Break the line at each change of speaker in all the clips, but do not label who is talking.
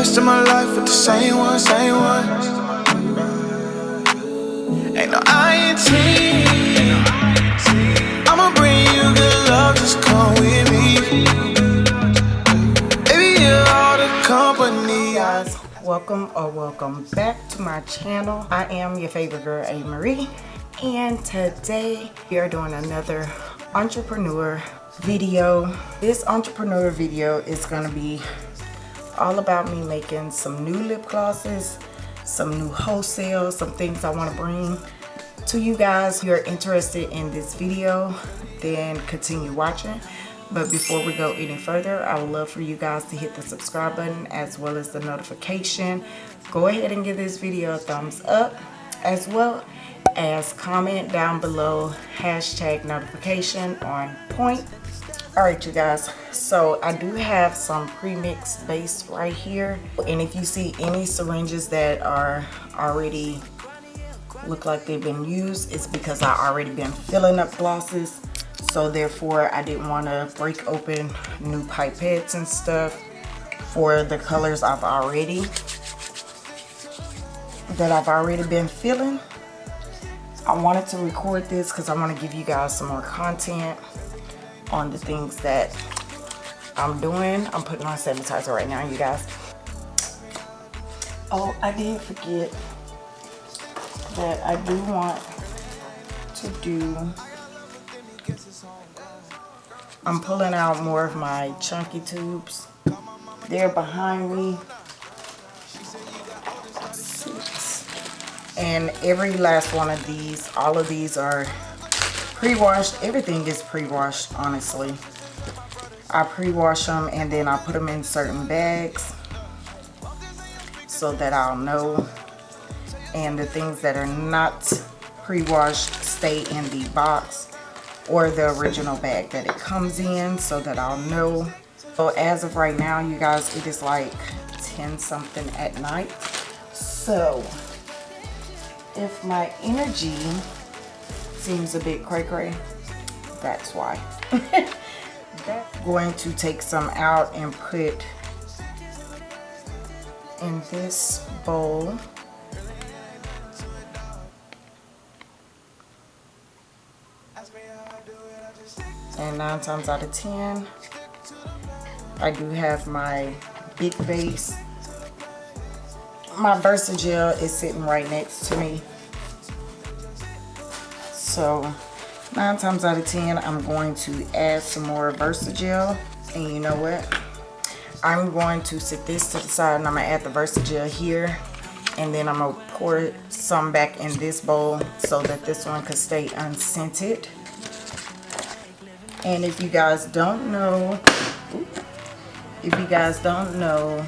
rest of my life with the same one, same one. Ain't no INT. I'ma bring you good love, just come with me. Baby, you're all the company.
guys welcome or welcome back to my channel i am your favorite girl a marie and today we are doing another entrepreneur video this entrepreneur video is going to be all about me making some new lip glosses some new wholesale some things i want to bring to you guys if you're interested in this video then continue watching but before we go any further, I would love for you guys to hit the subscribe button as well as the notification. Go ahead and give this video a thumbs up as well as comment down below hashtag notification on point. Alright you guys, so I do have some pre-mixed base right here. And if you see any syringes that are already look like they've been used, it's because I already been filling up glosses. So therefore I didn't want to break open new pipettes and stuff for the colors I've already that I've already been filling. I wanted to record this because I want to give you guys some more content on the things that I'm doing I'm putting on sanitizer right now you guys oh I did forget that I do want to do I'm pulling out more of my chunky tubes. They're behind me. And every last one of these, all of these are pre-washed. Everything is pre-washed, honestly. I pre-wash them and then I put them in certain bags so that I'll know. And the things that are not pre-washed stay in the box or the original bag that it comes in so that I'll know. So as of right now, you guys, it is like 10 something at night. So if my energy seems a bit cray cray, that's why. that's going to take some out and put in this bowl. And nine times out of ten I do have my big base my Versagel is sitting right next to me so nine times out of ten I'm going to add some more Versagel. And you know what? I'm going to sit this to the side and I'm gonna add the Versagel here. And then I'm gonna pour some back in this bowl so that this one could stay unscented. And if you guys don't know if you guys don't know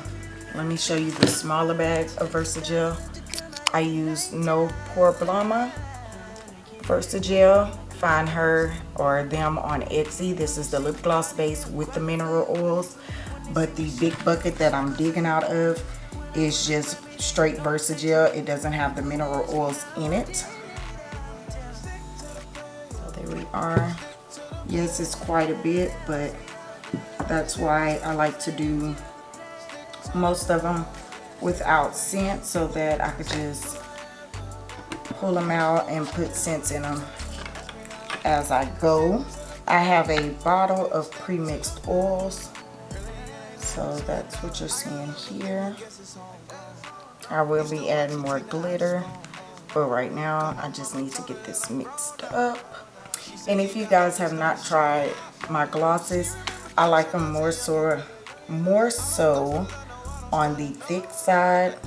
let me show you the smaller bag of Versagel. I use No Problema Versagel find her or them on Etsy. This is the lip gloss base with the mineral oils. But the big bucket that I'm digging out of is just straight Versagel it doesn't have the mineral oils in it. So there we are. Yes it's quite a bit but that's why I like to do most of them without scent so that I could just pull them out and put scents in them as I go. I have a bottle of pre-mixed oils so that's what you're seeing here. I will be adding more glitter but right now I just need to get this mixed up. And if you guys have not tried my glosses I like them more so more so on the thick side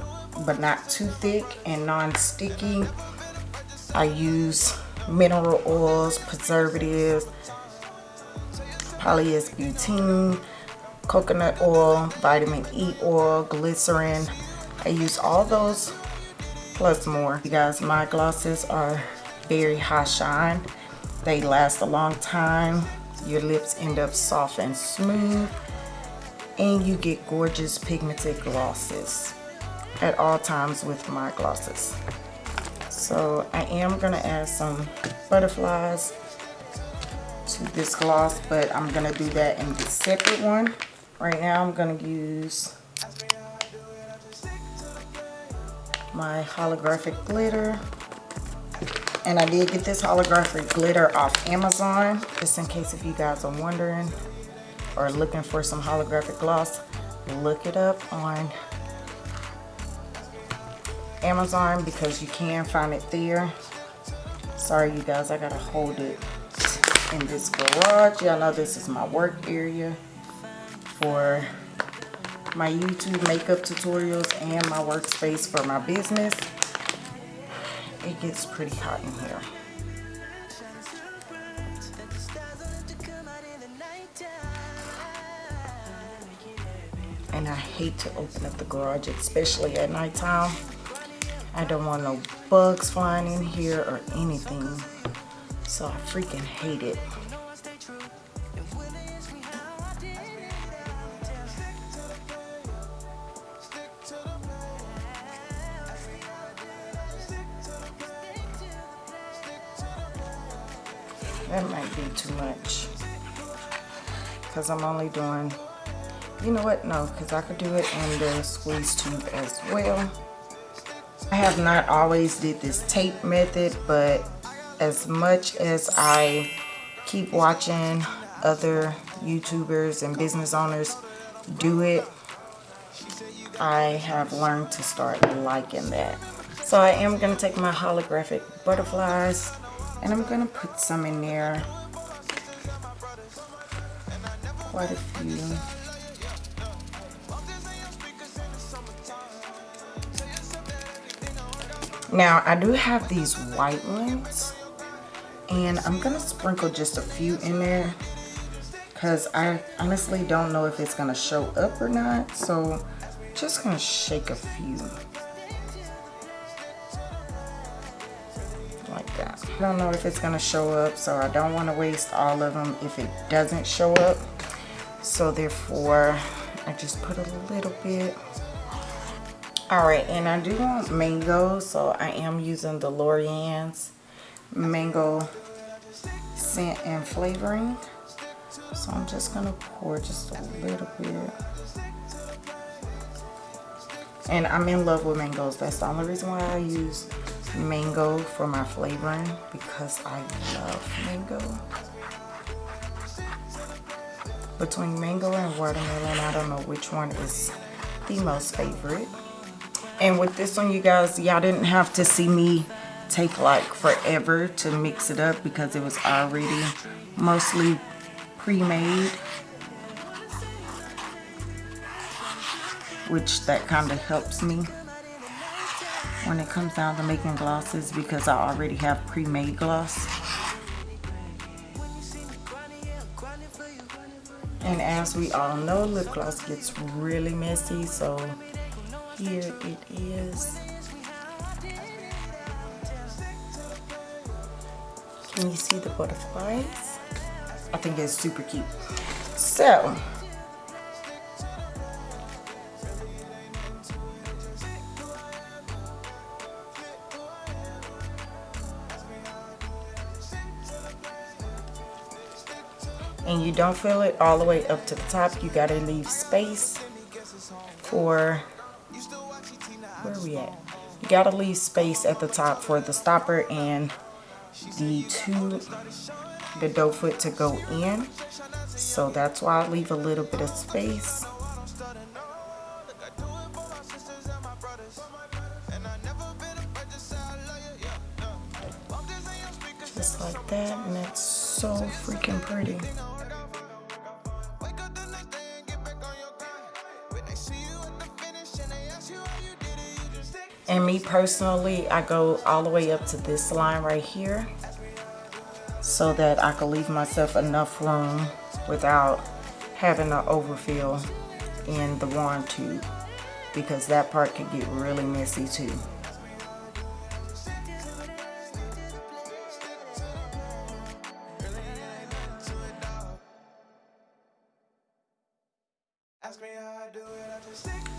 but not too thick and non-sticky I use mineral oils preservatives polyisobutene coconut oil vitamin E oil glycerin I use all those plus more you guys my glosses are very high shine they last a long time. Your lips end up soft and smooth. And you get gorgeous pigmented glosses at all times with my glosses. So I am going to add some butterflies to this gloss, but I'm going to do that in the separate one. Right now I'm going to use my holographic glitter. And I did get this holographic glitter off Amazon, just in case if you guys are wondering or looking for some holographic gloss, look it up on Amazon because you can find it there. Sorry you guys, I gotta hold it in this garage. Y'all know this is my work area for my YouTube makeup tutorials and my workspace for my business. It gets pretty hot in here. And I hate to open up the garage, especially at nighttime. I don't want no bugs flying in here or anything. So I freaking hate it. That might be too much. Because I'm only doing, you know what? No, because I could do it in the squeeze tube as well. I have not always did this tape method, but as much as I keep watching other YouTubers and business owners do it, I have learned to start liking that. So I am going to take my holographic butterflies and I'm going to put some in there. Quite a few. Now I do have these white ones and I'm gonna sprinkle just a few in there because I honestly don't know if it's gonna show up or not so just gonna shake a few. Like that. I don't know if it's gonna show up so I don't want to waste all of them if it doesn't show up. So therefore I just put a little bit all right and I do want mango so I am using the LorAnn's mango scent and flavoring. So I'm just gonna pour just a little bit. And I'm in love with mangoes. That's the only reason why I use mango for my flavoring because I love mango. Between mango and watermelon I don't know which one is the most favorite and with this one you guys y'all didn't have to see me take like forever to mix it up because it was already mostly pre-made. Which that kind of helps me when it comes down to making glosses because I already have pre-made gloss. And as we all know lip gloss gets really messy so here it is Can you see the butterflies? I think it's super cute. So, and you don't fill it all the way up to the top you gotta leave space for where are we at? You gotta leave space at the top for the stopper and the two the doe foot to go in. So that's why I leave a little bit of space. Just like that and that's so freaking pretty And me personally, I go all the way up to this line right here so that I can leave myself enough room without having to overfill in the wand tube because that part can get really messy too.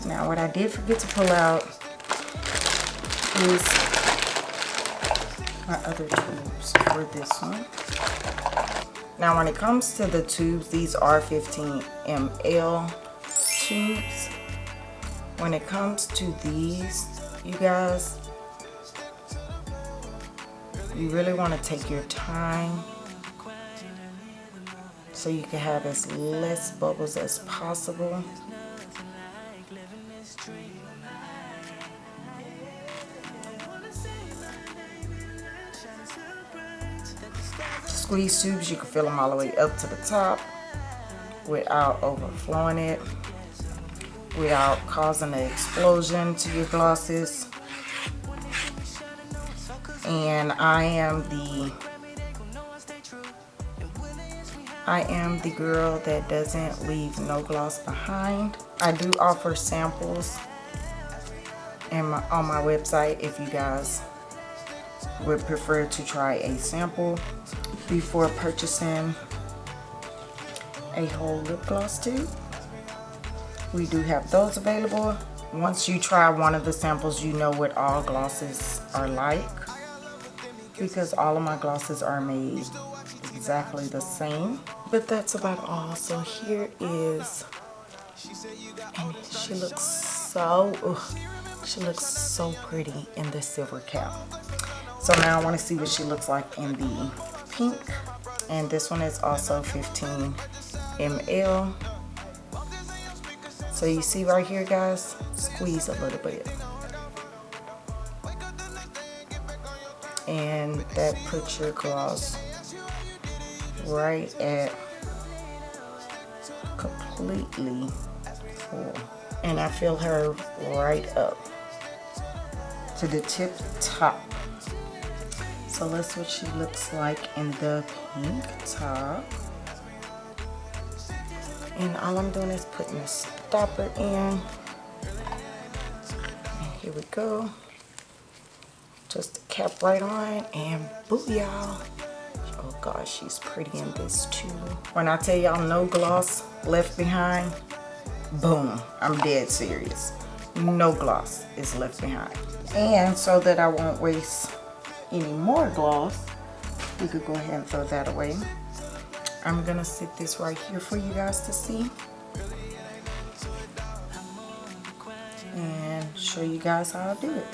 Now what I did forget to pull out my other tubes for this one. Now when it comes to the tubes, these are 15 ml tubes. When it comes to these, you guys you really want to take your time so you can have as less bubbles as possible squeeze tubes you can fill them all the way up to the top without overflowing it without causing an explosion to your glosses and I am the I am the girl that doesn't leave no gloss behind. I do offer samples my, on my website if you guys would prefer to try a sample before purchasing a whole lip gloss tube. We do have those available. Once you try one of the samples, you know what all glosses are like because all of my glosses are made exactly the same. But that's about all. So here is, and she looks so, ugh, she looks so pretty in the silver cap. So now I want to see what she looks like in the pink. And this one is also 15 ml. So you see right here, guys, squeeze a little bit. and that puts your gloss right at completely full and I fill her right up to the tip top so that's what she looks like in the pink top. And all I'm doing is putting the stopper in. And here we go. Just cap right on and booyah. Oh gosh she's pretty in this too. When i tell y'all no gloss left behind boom i'm dead serious. No gloss is left behind. And so that i won't waste any more gloss you could go ahead and throw that away i'm gonna sit this right here for you guys to see and show you guys how I do it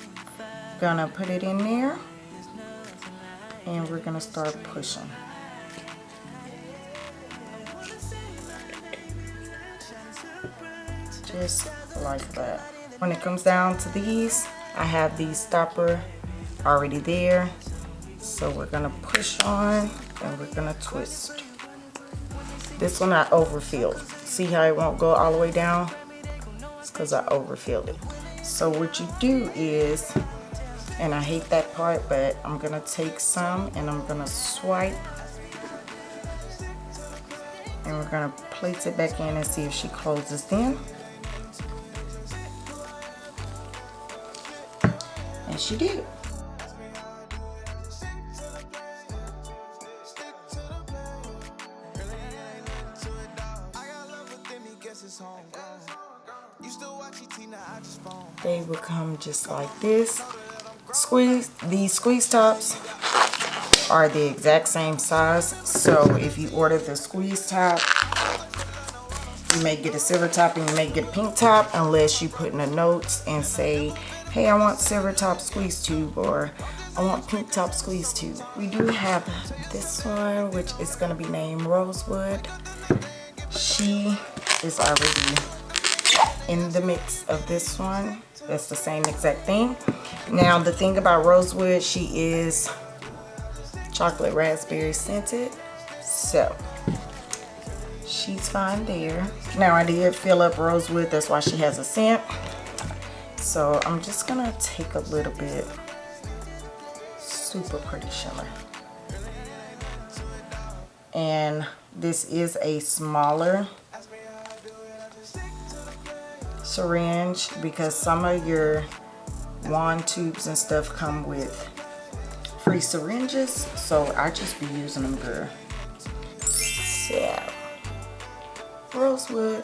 gonna put it in there and we're gonna start pushing. Just like that. When it comes down to these, I have these stopper already there. So we're gonna push on and we're gonna twist. This one I overfilled. See how it won't go all the way down? It's because I overfilled it. So what you do is and I hate that part but I'm gonna take some and I'm gonna swipe and we're gonna place it back in and see if she closes in and she did just like this. Squeeze these squeeze tops are the exact same size. So if you order the squeeze top you may get a silver top and you may get a pink top unless you put in the notes and say hey I want silver top squeeze tube or I want pink top squeeze tube. We do have this one which is going to be named Rosewood. She is already in the mix of this one. That's the same exact thing. Now the thing about rosewood she is chocolate raspberry scented. So she's fine there. Now I did fill up rosewood. That's why she has a scent. So I'm just gonna take a little bit. Super pretty shimmer. And this is a smaller syringe because some of your wand tubes and stuff come with free syringes. So I just be using them girl. So rosewood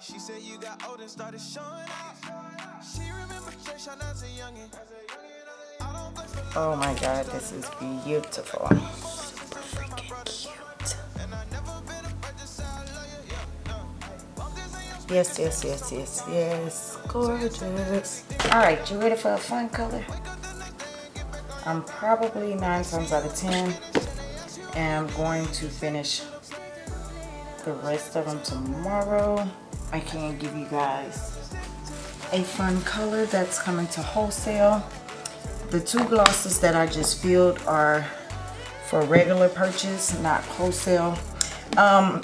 She said you got old and started showing out. She remember Trisha as a youngin'. I don't flex for
Oh my god, this is beautiful. Super freaking cute.
and I never been afraid to say I love you. Yeah, yeah. Walk this in your
Yes, yes, yes, yes, yes. Gorgeous. Alright, you ready for a fun color? I'm probably nine times out of ten i'm going to finish the rest of them tomorrow. I can give you guys a fun color that's coming to wholesale. The two glosses that I just filled are for regular purchase, not wholesale. Um,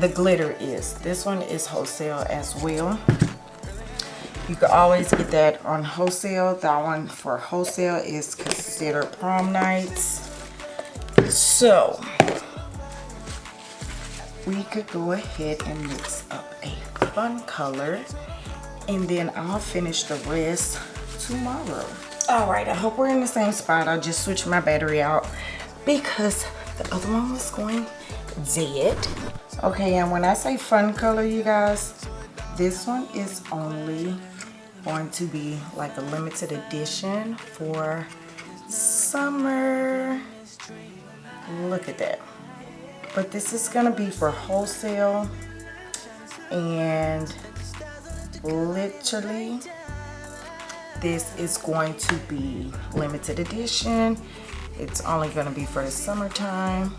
the glitter is. This one is wholesale as well. You can always get that on wholesale. That one for wholesale is considered prom nights. So, we could go ahead and mix up fun color and then I'll finish the rest tomorrow. All right, I hope we're in the same spot. I just switched my battery out because the other one was going dead. Okay, and when I say fun color, you guys, this one is only going to be like a limited edition for summer. Look at that. But this is gonna be for wholesale and literally this is going to be limited edition. It's only gonna be for the summertime.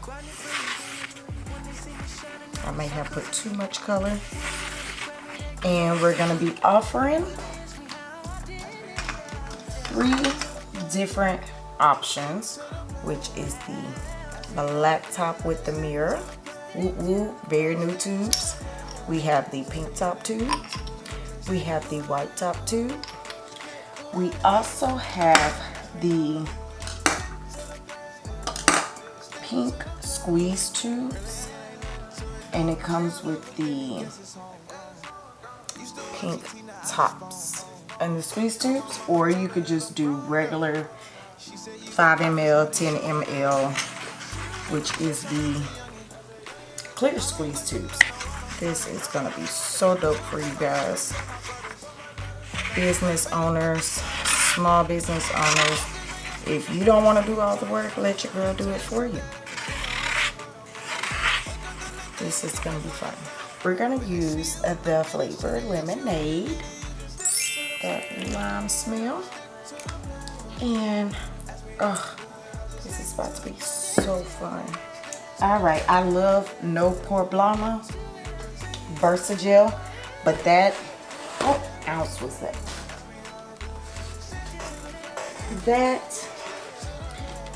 I may have put too much color. And we're gonna be offering three different options, which is the black top with the mirror. Woo woo, very new tubes. We have the pink top tube. We have the white top tube. We also have the pink squeeze tubes. And it comes with the pink tops and the squeeze tubes. Or you could just do regular 5 ml, 10 ml, which is the clear squeeze tubes. This is gonna be so dope for you guys. Business owners, small business owners. If you don't wanna do all the work, let your girl do it for you. This is gonna be fun. We're gonna use the flavored lemonade, that lime smell. And, oh, this is about to be so fun. All right, I love No Problema Versagel, but that, what ounce was that? That,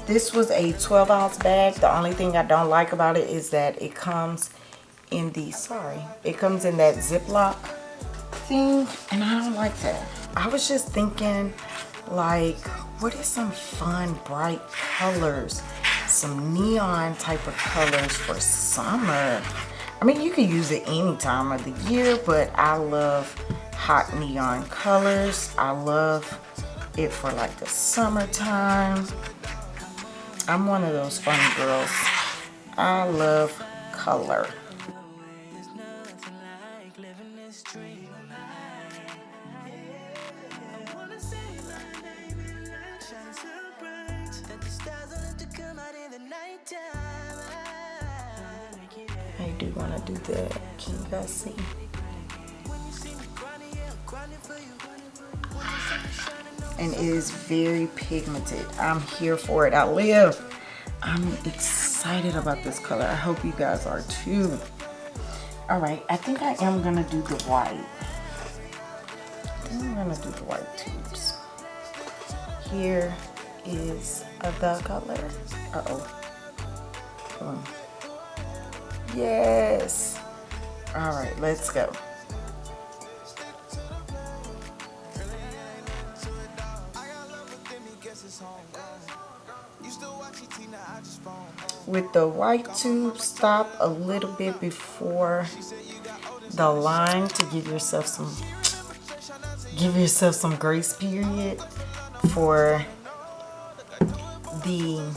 this was a 12 ounce bag. The only thing I don't like about it is that it comes in the, sorry, it comes in that Ziploc thing, and I don't like that. I was just thinking, like, what is some fun, bright colors? Some neon type of colors for summer. I mean, you can use it any time of the year, but I love hot neon colors. I love it for like the summertime. I'm one of those fun girls. I love color. Do to guys see? And it is very pigmented. I'm here for it. I live. I'm excited about this color. I hope you guys are too. All right, I think I am gonna do the white. I'm gonna do the white tubes. Here is the color. Uh-oh. Yes. All right, let's go. With the white tube, stop a little bit before the line to give yourself some give yourself some grace period for the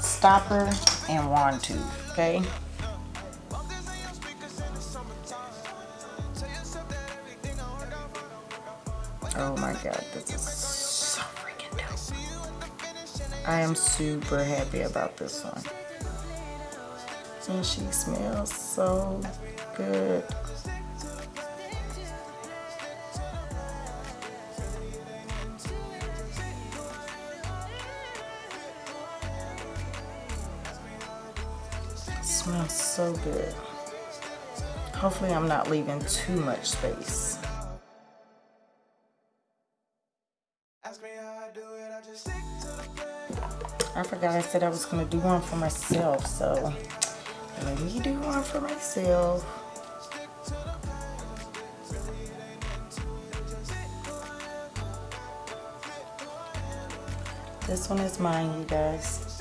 stopper and wand tube, okay? Oh my god, this is so freaking dope. I am super happy about this one. And she smells so good. smells so good. Hopefully I'm not leaving too much space. Forgot I said I was going to do one for myself, so let me do one for myself. This one is mine, you guys.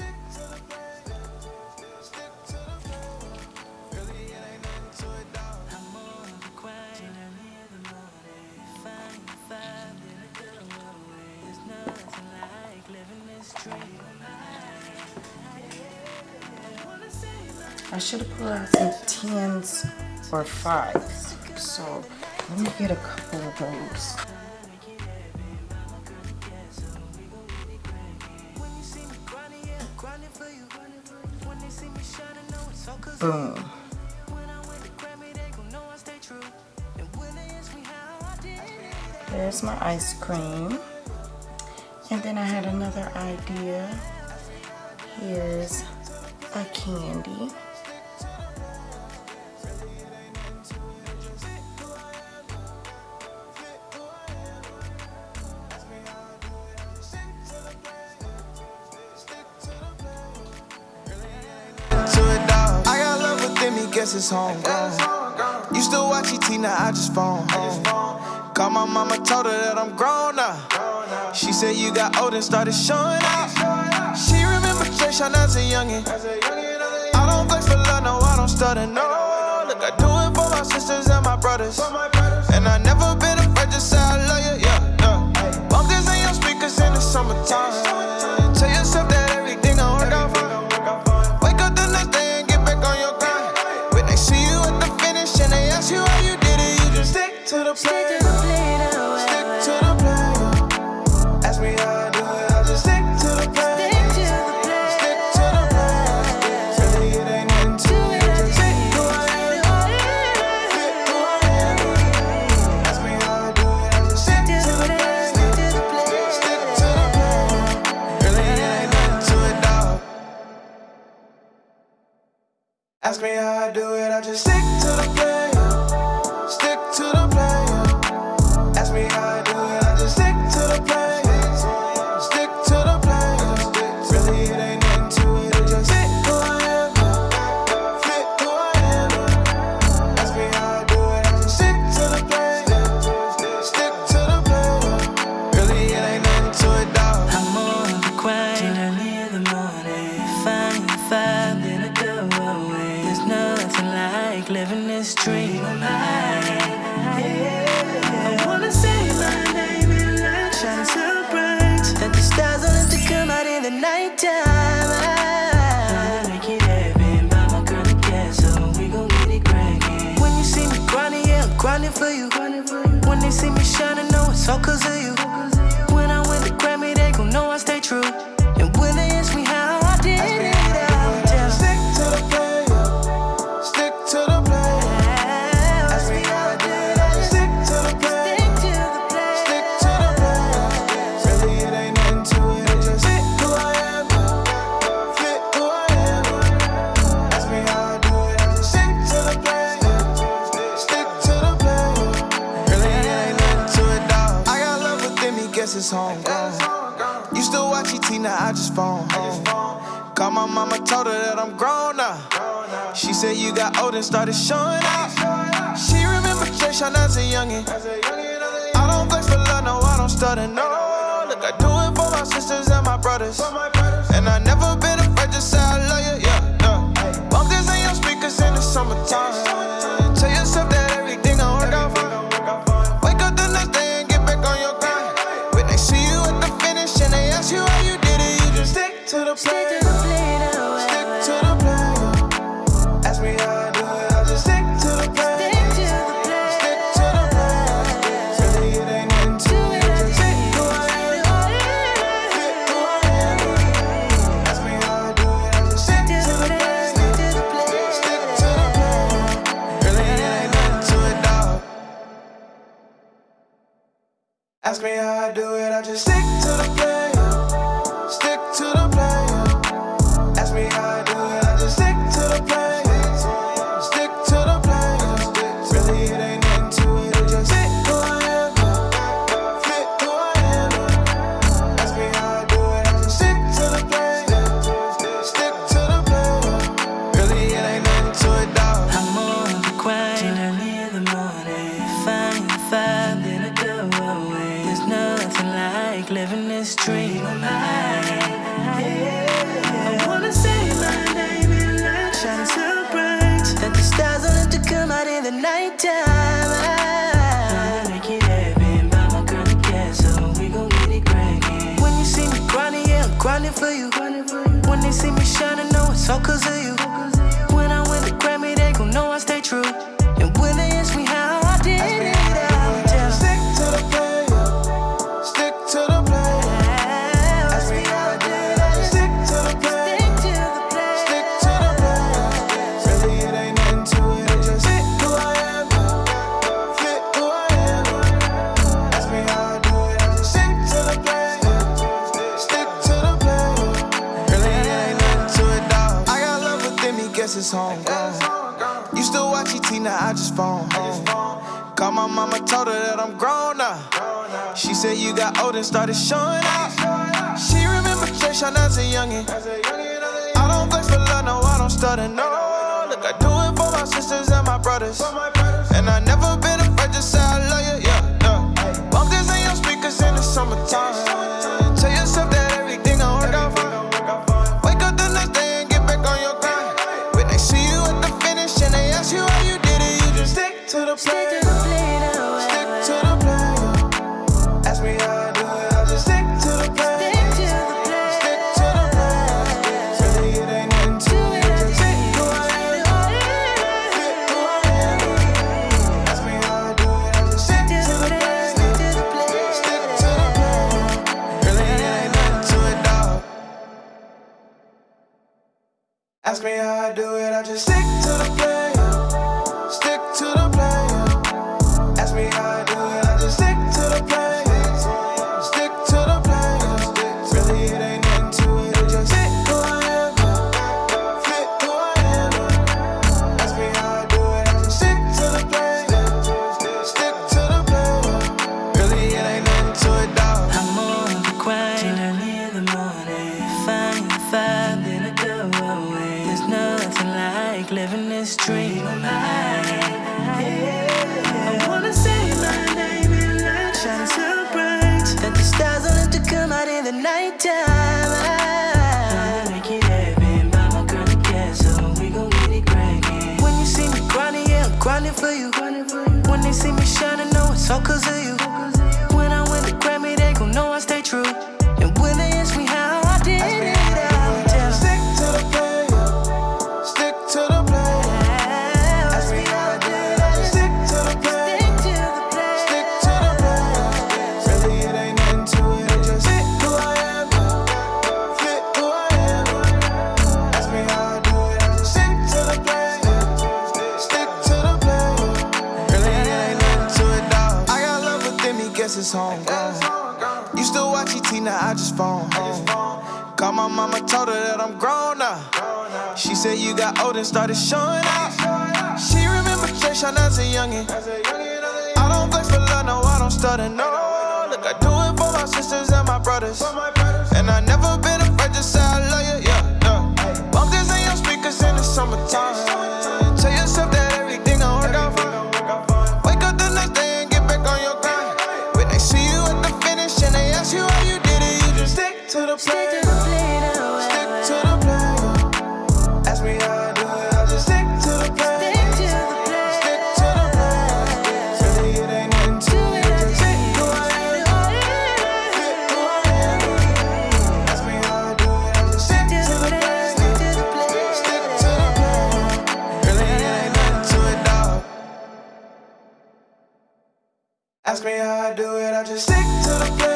Or five. So let me get a couple of those. Boom. There's my ice cream. And then I had another idea. Here's a candy.
Guess it's homegrown. Used to watch ET, now I just phone home. Call my mama, told her that I'm grown now. She said you got old and started showing out. She remember Jay Sean as a youngin'. I don't flex for love, no, I don't stutter, no. Look, I do it for my sisters and my brothers. And I never been afraid to say I love you, yeah, yeah. Bump this in your speakers in the summertime. said you got old and started showing out. She remember Jay Sean as a youngin'. I don't flex for love, no, I don't stutter, no. Look, I do it for my sisters and my brothers. And I never been afraid to say I love you, yeah, yeah. Bump this in your speakers in the summertime. Tell yourself that everything gon' work out
for
Wake up the next day and get back on your grind. When they see you at the finish and they ask you how you did it, you just stick to the plan. Ask me how I do it, I just stick to the plan. got old and started showing out. She remember Jayshawn as a youngin'. I don't flex for love, no, I don't stutter, no. Look, I do it for my sisters and my brothers. Ask me how I do it, I just stick to the plan.
So cause and
started showing out. She remember Jason as a youngin'. I don't flex for love, no, I don't stutter, no. Look, I do it for my sisters and my brothers. ask me how I do it, I just stick to the plan.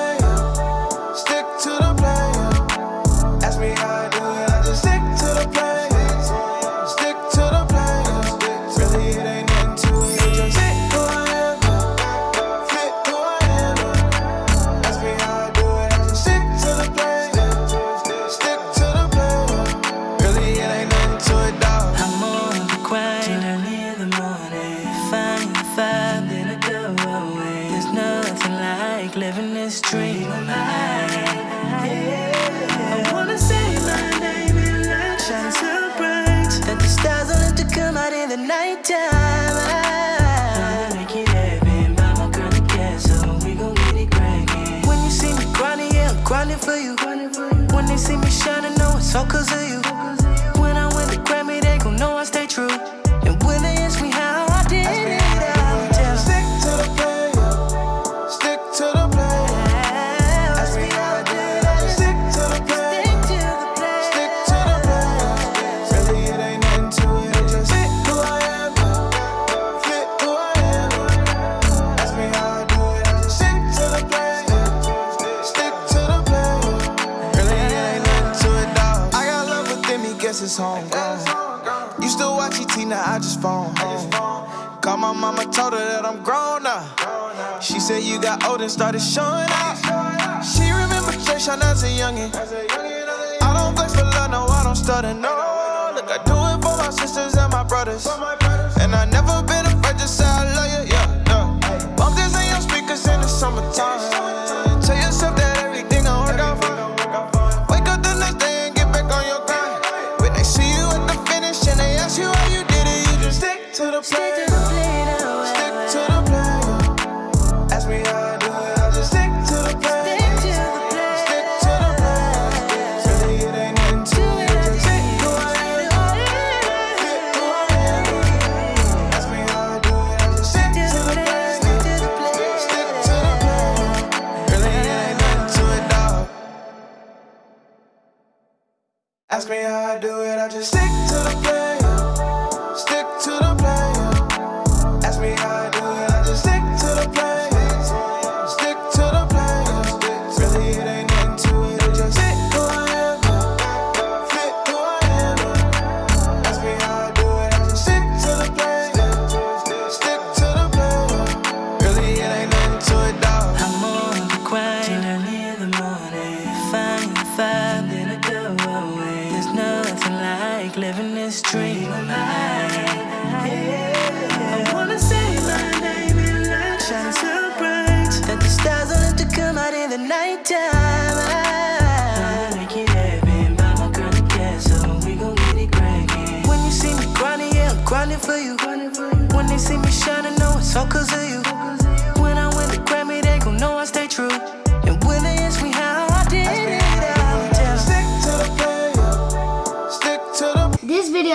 So cause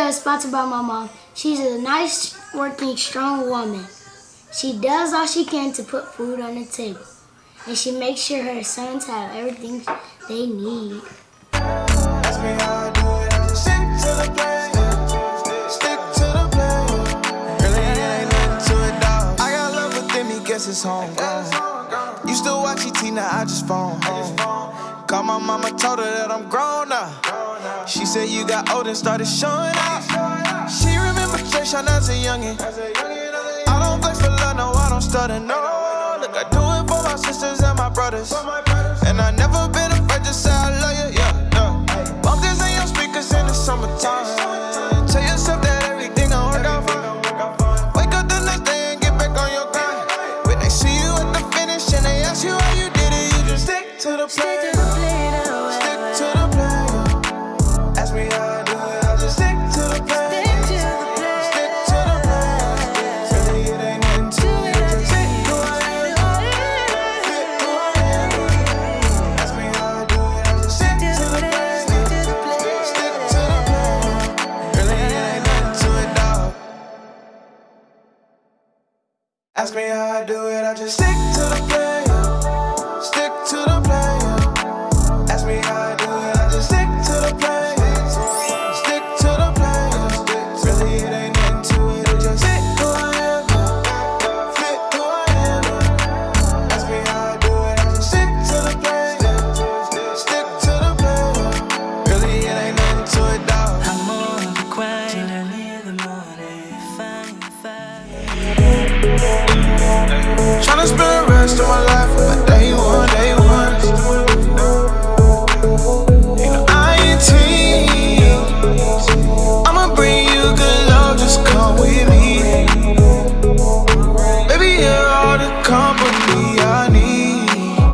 video is sponsored by my mom. She's a nice, working, strong woman. She does all she can to put food on the table. And she makes sure her sons have everything they need.
guess it's homegrown. You still watch ET, now I just phone home. Called my mama, told her that I'm grown now. She said you got old and started showing out. She remember Jayshawn as a youngin'. I don't flex for love, no, I don't stutter, no. Look, I do it for my sisters and my brothers. And I never been afraid to say I love you, yeah, yeah. Bump this in your speakers in the summertime. Tell yourself that everything gon' work out fine. Wake up the next day and get back on your grind. When they see you at the finish and they ask you how you did it, you just stick to the plan.